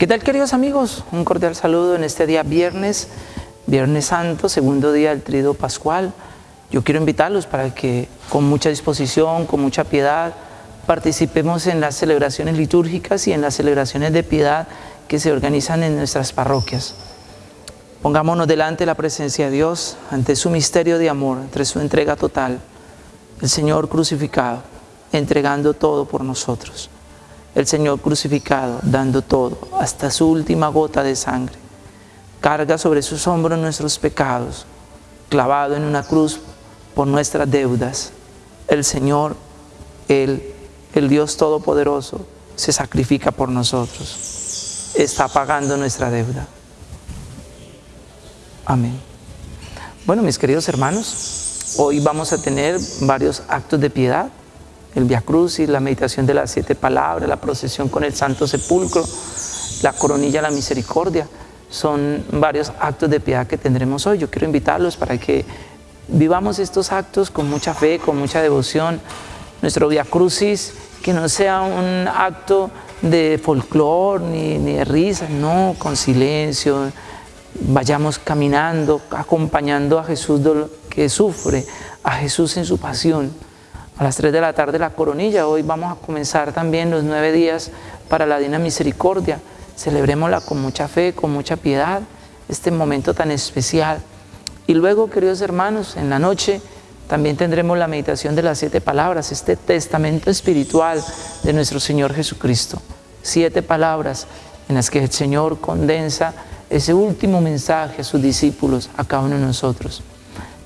¿Qué tal queridos amigos? Un cordial saludo en este día viernes, Viernes Santo, segundo día del Trido Pascual. Yo quiero invitarlos para que con mucha disposición, con mucha piedad, participemos en las celebraciones litúrgicas y en las celebraciones de piedad que se organizan en nuestras parroquias. Pongámonos delante de la presencia de Dios, ante su misterio de amor, ante su entrega total, el Señor crucificado, entregando todo por nosotros el Señor crucificado, dando todo, hasta su última gota de sangre. Carga sobre sus hombros nuestros pecados, clavado en una cruz por nuestras deudas. El Señor, el Dios Todopoderoso, se sacrifica por nosotros. Está pagando nuestra deuda. Amén. Bueno, mis queridos hermanos, hoy vamos a tener varios actos de piedad el Via Crucis, la meditación de las siete palabras, la procesión con el Santo Sepulcro, la coronilla la misericordia. Son varios actos de piedad que tendremos hoy. Yo quiero invitarlos para que vivamos estos actos con mucha fe, con mucha devoción. Nuestro Via Crucis, que no sea un acto de folclore ni, ni de risa, no, con silencio. Vayamos caminando, acompañando a Jesús que sufre, a Jesús en su pasión a las 3 de la tarde la coronilla. Hoy vamos a comenzar también los nueve días para la Dina Misericordia. Celebrémosla con mucha fe, con mucha piedad, este momento tan especial. Y luego, queridos hermanos, en la noche también tendremos la meditación de las siete palabras, este testamento espiritual de nuestro Señor Jesucristo. Siete palabras en las que el Señor condensa ese último mensaje a sus discípulos, a cada uno de nosotros.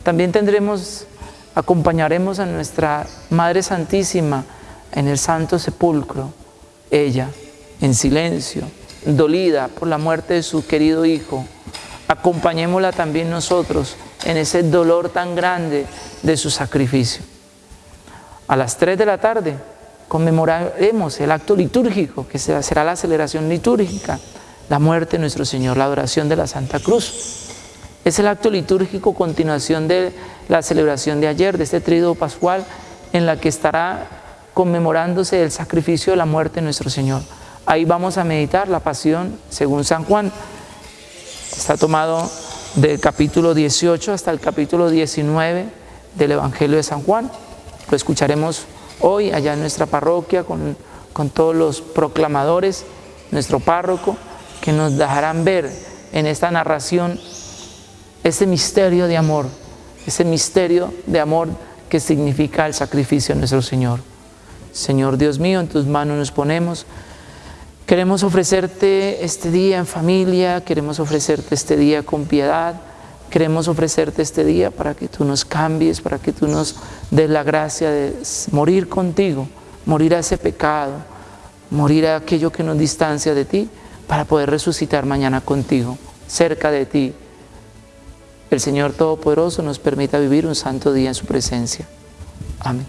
También tendremos acompañaremos a nuestra Madre Santísima en el Santo Sepulcro, ella en silencio, dolida por la muerte de su querido Hijo. Acompañémosla también nosotros en ese dolor tan grande de su sacrificio. A las 3 de la tarde conmemoraremos el acto litúrgico, que será la celebración litúrgica, la muerte de nuestro Señor, la adoración de la Santa Cruz. Es el acto litúrgico continuación de la celebración de ayer, de este tríodo pascual, en la que estará conmemorándose el sacrificio de la muerte de nuestro Señor. Ahí vamos a meditar la pasión según San Juan. Está tomado del capítulo 18 hasta el capítulo 19 del Evangelio de San Juan. Lo escucharemos hoy allá en nuestra parroquia con, con todos los proclamadores, nuestro párroco, que nos dejarán ver en esta narración ese misterio de amor, ese misterio de amor que significa el sacrificio de nuestro Señor. Señor Dios mío, en tus manos nos ponemos. Queremos ofrecerte este día en familia, queremos ofrecerte este día con piedad, queremos ofrecerte este día para que tú nos cambies, para que tú nos des la gracia de morir contigo, morir a ese pecado, morir a aquello que nos distancia de ti, para poder resucitar mañana contigo, cerca de ti, el Señor Todopoderoso nos permita vivir un santo día en su presencia. Amén.